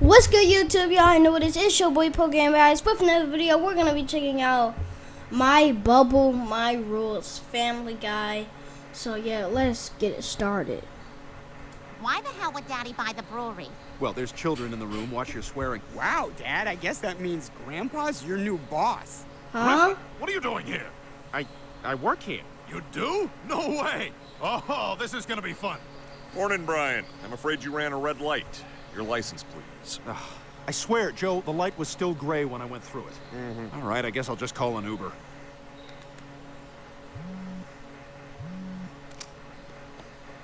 What's good, YouTube? Y'all I know what it is. It's your boy Program Guys. But for another video, we're gonna be checking out my bubble, my rules, Family Guy. So yeah, let's get it started. Why the hell would Daddy buy the brewery? Well, there's children in the room. Watch your swearing. Wow, Dad, I guess that means Grandpa's your new boss. Huh? What are you doing here? I I work here. You do? No way! Oh, this is gonna be fun. Morning, Brian. I'm afraid you ran a red light. Your license, please. Ugh, I swear, Joe, the light was still gray when I went through it. Mm-hmm. All right, I guess I'll just call an Uber.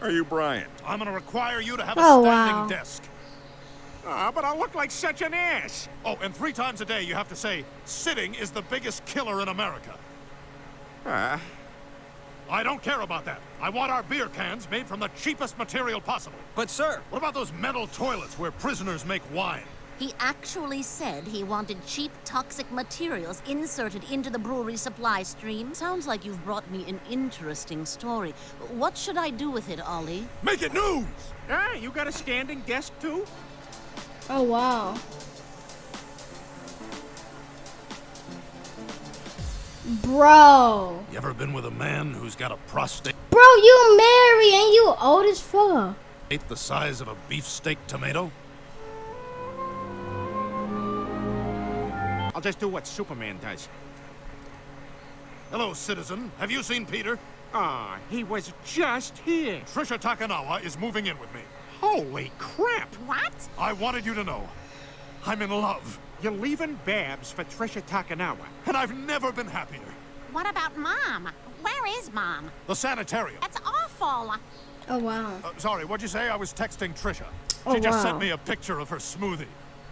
Are you Brian? I'm gonna require you to have a Oh, standing wow. desk. Ah, but I look like such an ass. Oh, and three times a day you have to say, sitting is the biggest killer in America. Ah, I don't care about that. I want our beer cans made from the cheapest material possible. but sir, What about those metal toilets where prisoners make wine? He actually said he wanted cheap, toxic materials inserted into the brewery supply stream. Sounds like you've brought me an interesting story. What should I do with it, Ollie? Make it news! Ah, you got a standing desk too? Oh wow. Bro. You ever been with a man who's got a prostate Bro, you married and you old as fuck. the size of a beefsteak tomato? I'll just do what Superman does. Hello, citizen. Have you seen Peter? Ah, he was just here. Tricia Takanawa is moving in with me. Holy crap! What? I wanted you to know. I'm in love, You're leaving Babs for Tricia Takanawa. and I've never been happier. What about Mom? Where is Mom? The sanitarium. That's awful. Oh wow. Uh, sorry, what'd you say? I was texting Tricia. Oh, She just wow. sent me a picture of her smoothie.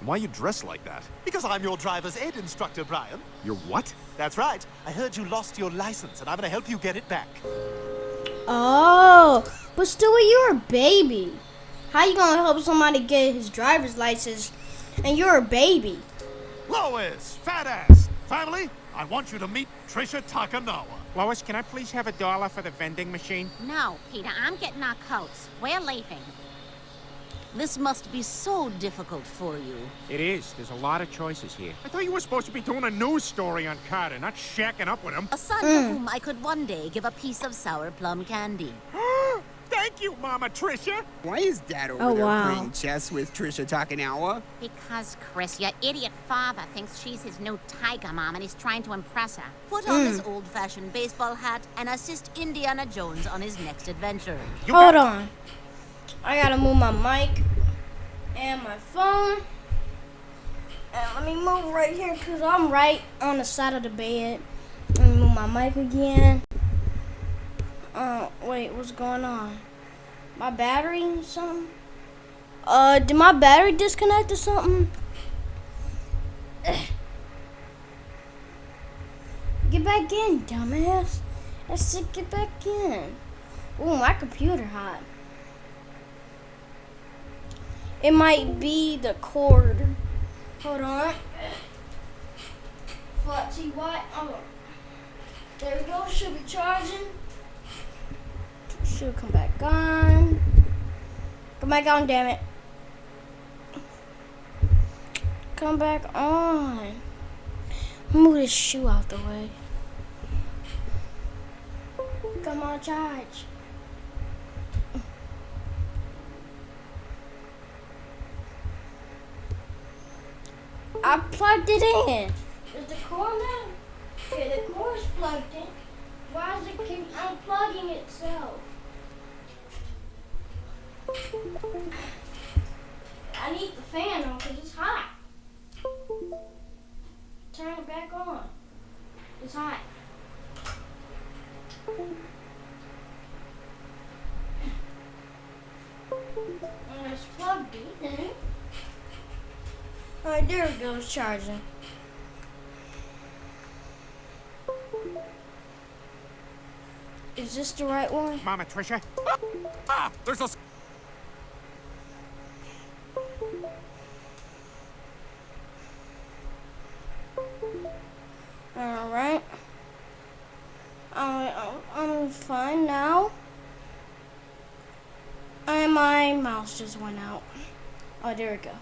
why you dress like that? Because I'm your driver's ed instructor, Brian. You're what? That's right. I heard you lost your license, and I'm gonna help you get it back. Oh, but still, you're a baby. How you gonna help somebody get his driver's license and you're a baby? Lois, fat ass. Family, I want you to meet Tricia Takanawa. Lois, can I please have a dollar for the vending machine? No, Peter, I'm getting our coats. We're leaving. This must be so difficult for you. It is. There's a lot of choices here. I thought you were supposed to be doing a news story on Carter, not shacking up with him. A son to hmm. whom I could one day give a piece of sour plum candy. Thank you, Mama Tricia. Why is Dad over Oh, there wow. playing chess with Tricia Takanawa? Because, Chris, your idiot father thinks she's his new tiger mom and he's trying to impress her. Put on his old fashioned baseball hat and assist Indiana Jones on his next adventure. You Hold on. I gotta move my mic and my phone. And let me move right here because I'm right on the side of the bed. Let me move my mic again. Uh, wait, what's going on? My battery or something? Uh, did my battery disconnect or something? Get back in, dumbass. I said get back in. Ooh, my computer hot. It might be the cord. Hold on. What? Oh. There we go. Should be charging. Should come back on. Come back on, damn it. Come back on. Move this shoe out the way. Come on, charge. I plugged it in. Is the cord now? Okay, the cord's plugged in. Why is it keep unplugging itself? I need the fan on because it's hot. Turn it back on. It's hot. And it's plugged in. Alright, there it goes, charging. Is this the right one? Mama Tricia. Ah, there's a mouse just went out. Oh, there we go.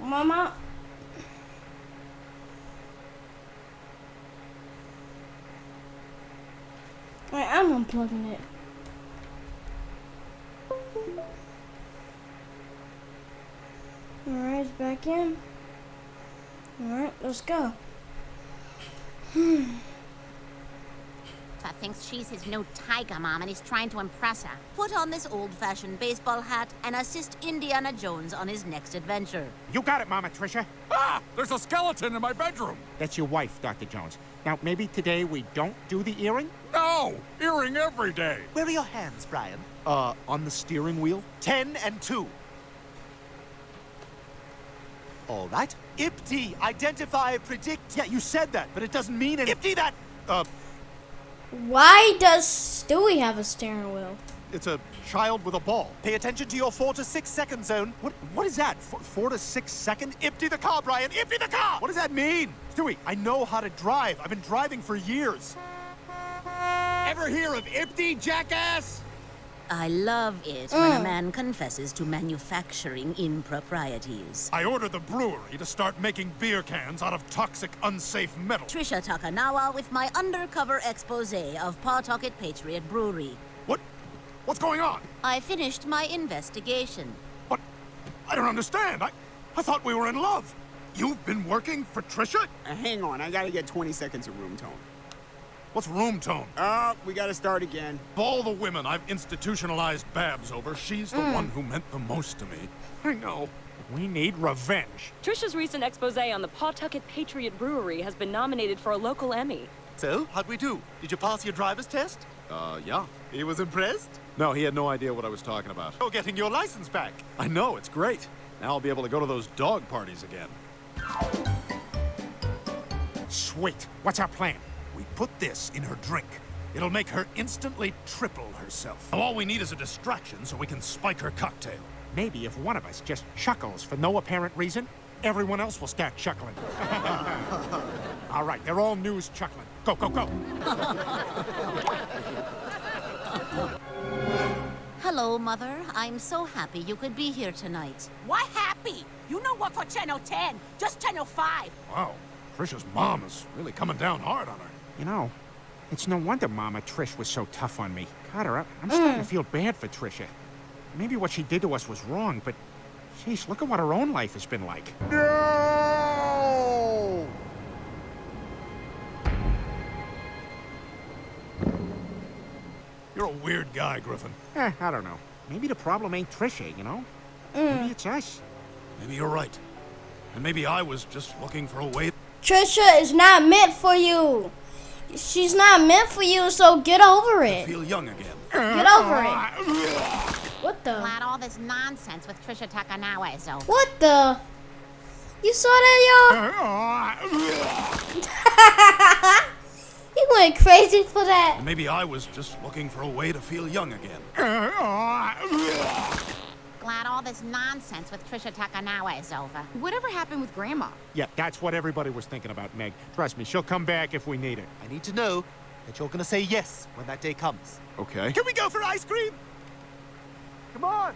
Mama. Wait, I'm unplugging it. Alright, back in. Alright, let's go. Hmm. Papa thinks she's his new tiger mom and he's trying to impress her. Put on this old-fashioned baseball hat and assist Indiana Jones on his next adventure. You got it, Mama Tricia. Ah! There's a skeleton in my bedroom! That's your wife, Dr. Jones. Now, maybe today we don't do the earring? No! Earring every day! Where are your hands, Brian? Uh, on the steering wheel? Ten and two. All right. IPT, identify, predict. Yeah, you said that, but it doesn't mean anything. IPT that. Uh, Why does Stewie have a steering wheel? it's a child with a ball. Pay attention to your four to six second zone. What? What is that? F four to six second? Empty the car, Brian. Empty the car. What does that mean? Stewie, I know how to drive. I've been driving for years. Ever hear of IPDE, jackass? I love it when a man confesses to manufacturing improprieties. I ordered the brewery to start making beer cans out of toxic, unsafe metal. Tricia Takanawa with my undercover expose of Pawtucket Patriot Brewery. What? What's going on? I finished my investigation. What? I don't understand. I, I thought we were in love. You've been working for Tricia? Uh, hang on, I gotta get 20 seconds of room tone. What's room tone? Oh, we gotta start again. Of all the women I've institutionalized Babs over, she's the one who meant the most to me. I know. We need revenge. Tricia's recent expose on the Pawtucket Patriot Brewery has been nominated for a local Emmy. So, how'd we do? Did you pass your driver's test? Uh, yeah. He was impressed. No, he had no idea what I was talking about. You're getting your license back. I know, it's great. Now I'll be able to go to those dog parties again. Sweet. What's our plan? We put this in her drink. It'll make her instantly triple herself. Now, all we need is a distraction so we can spike her cocktail. Maybe if one of us just chuckles for no apparent reason, everyone else will start chuckling. all right, they're all news chuckling. Go, go, go. Hello, Mother. I'm so happy you could be here tonight. Why happy? You know what for Channel 10, just Channel 5. Wow, Tricia's mom is really coming down hard on her. You know, it's no wonder Mama Trish was so tough on me. Carter, I- I'm starting to feel bad for Tricia. Maybe what she did to us was wrong, but jeez, look at what her own life has been like. No! You're a weird guy, Griffin. Eh, I don't know. Maybe the problem ain't Tricia, you know? Maybe it's us. Maybe you're right. And maybe I was just looking for a way Tricia is not meant for you. She's not meant for you, so get over to it. feel young again. Get over it. What the? Glad all this nonsense with Tricia Takanawa is over. What the? You saw that, y'all? he went crazy for that. Maybe I was just looking for a way to feel young again. Glad all this nonsense with Tricia Takanawa is over. Whatever happened with Grandma? Yeah, that's what everybody was thinking about, Meg. Trust me, she'll come back if we need her. I need to know that you're gonna say yes when that day comes. Okay. Can we go for ice cream? Come on.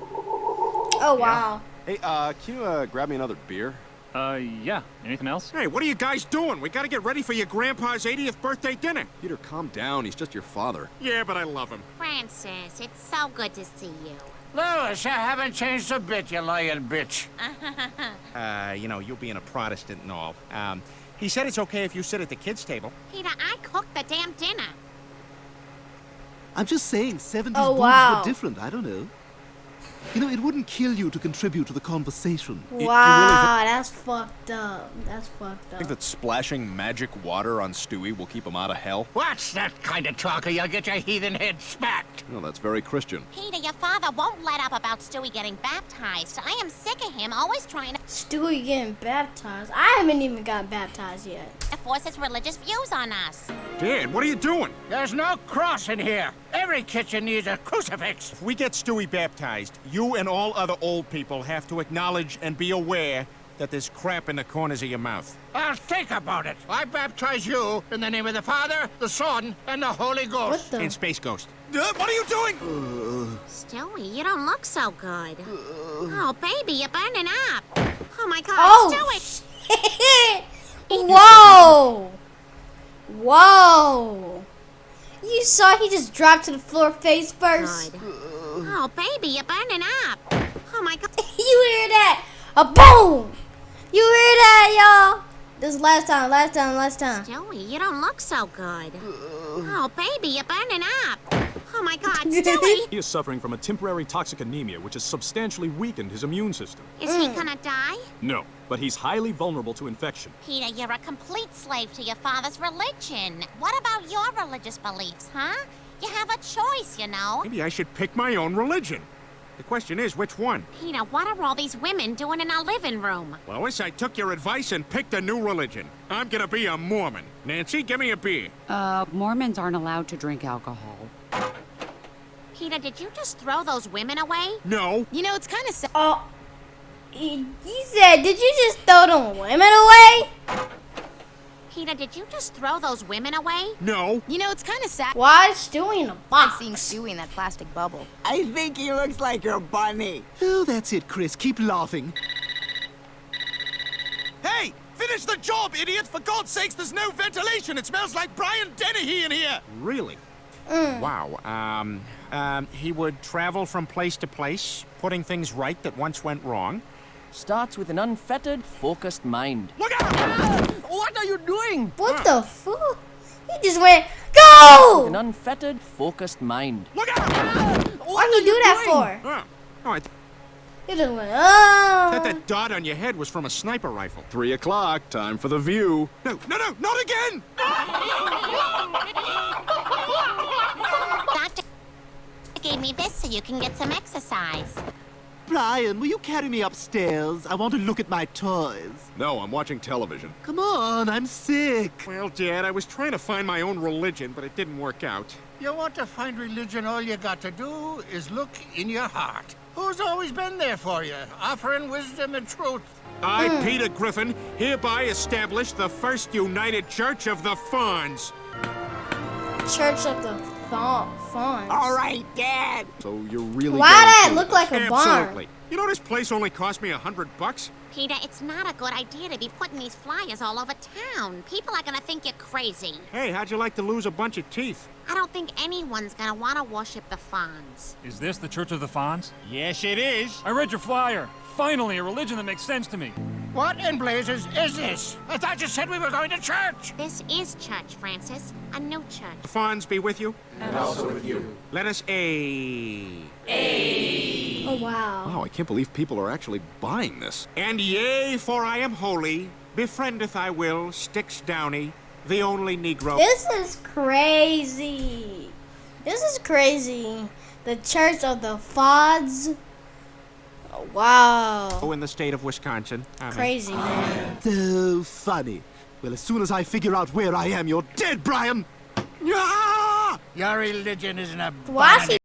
Oh wow. Hey, uh, can you, uh, grab me another beer? Uh, yeah. Anything else? Hey, what are you guys doing? We gotta get ready for your grandpa's 80th birthday dinner. Peter, calm down. He's just your father. Yeah, but I love him. Francis, it's so good to see you. Lois, I haven't changed a bit, you lying bitch. Uh, you know, you being a Protestant and all. Um, he said it's okay if you sit at the kids' table. Peter, I cooked the damn dinner. I'm just saying, 70s Oh, boobs wow. were different. I don't know. You know, it wouldn't kill you to contribute to the conversation. Wow, that's fucked up. That's fucked I up. think that splashing magic water on Stewie will keep him out of hell. What's that kind of talk or you'll get your heathen head smacked? No, that's very Christian. Peter, your father won't let up about Stewie getting baptized. I am sick of him always trying to Stewie getting baptized. I haven't even got baptized yet. force his religious views on us. Dad, what are you doing? There's no cross in here. Every kitchen needs a crucifix. If we get Stewie baptized, you and all other old people have to acknowledge and be aware that there's crap in the corners of your mouth. I'll think about it. I baptize you in the name of the Father, the Son, and the Holy What Ghost. the? And Space Ghost. Uh, what are you doing? Stewie, you don't look so good. Oh, baby, you're burning up. Oh my god, Oh, Stewie! Whoa! Whoa! You saw he just dropped to the floor face first. God. Oh, baby, you're burning up. Oh my god. you hear that? A boom! You hear that, y'all? This is last time, last time, last time. Joey, you don't look so good. Oh, baby, you're burning up. Oh my god, Stewie! He is suffering from a temporary toxic anemia, which has substantially weakened his immune system. Is he gonna die? No, but he's highly vulnerable to infection. Peter, you're a complete slave to your father's religion. What about your religious beliefs, huh? You have a choice, you know. Maybe I should pick my own religion. The question is, which one? Peter, what are all these women doing in our living room? Lois, I took your advice and picked a new religion. I'm gonna be a Mormon. Nancy, give me a beer. Uh, Mormons aren't allowed to drink alcohol. Peter, did you just throw those women away? No. You know, it's kind of sad. Oh, he, he said, did you just throw them women away? Peter, did you just throw those women away? No. You know, it's kind of sad. Why is Stewie in a box? Seeing Stewie in that plastic bubble. I think he looks like a bunny. Oh, that's it, Chris. Keep laughing. Hey! Finish the job, idiot! For God's sakes, there's no ventilation! It smells like Brian Dennehy in here! Really? Wow. Um, um, he would travel from place to place, putting things right that once went wrong. Starts with an unfettered, focused mind. Look out! What are you doing? What the fuck? He just went, go! With An unfettered, focused mind. Look out! Why'd he do that for? Oh, I He just went, oh. thought that dot on your head was from a sniper rifle. Three o'clock, time for the view. No, no, no, not again! Doctor gave me this so you can get some exercise. Brian, will you carry me upstairs? I want to look at my toys. No, I'm watching television. Come on, I'm sick. Well, Dad, I was trying to find my own religion, but it didn't work out. You want to find religion, all you got to do is look in your heart. Who's always been there for you, offering wisdom and truth? I, hmm. Peter Griffin, hereby establish the First United Church of the Fonz. Church of the Fa- Fonz. All right, Dad. So you're really Why going that through look like a barn? Absolutely. You know this place only cost me a hundred bucks? Peter, it's not a good idea to be putting these flyers all over town. People are gonna think you're crazy. Hey, how'd you like to lose a bunch of teeth? I don't think anyone's gonna want to worship the Fonz. Is this the Church of the Fonz? Yes, it is. I read your flyer. Finally, a religion that makes sense to me. What in blazes is this? I thought you said we were going to church. This is church, Francis. A new church. The Fonz be with you. And also with you. Let us a. A... Oh, wow. Wow, I can't believe people are actually buying this. And yea, for I am holy, befriendeth I will Sticks Downey, the only Negro. This is crazy. This is crazy. The Church of the Fonz. Oh, wow. in the state of Wisconsin. I mean- Crazy, man. So funny. Well, as soon as I figure out where I am, you're dead, Brian! Your religion isn't a Why is he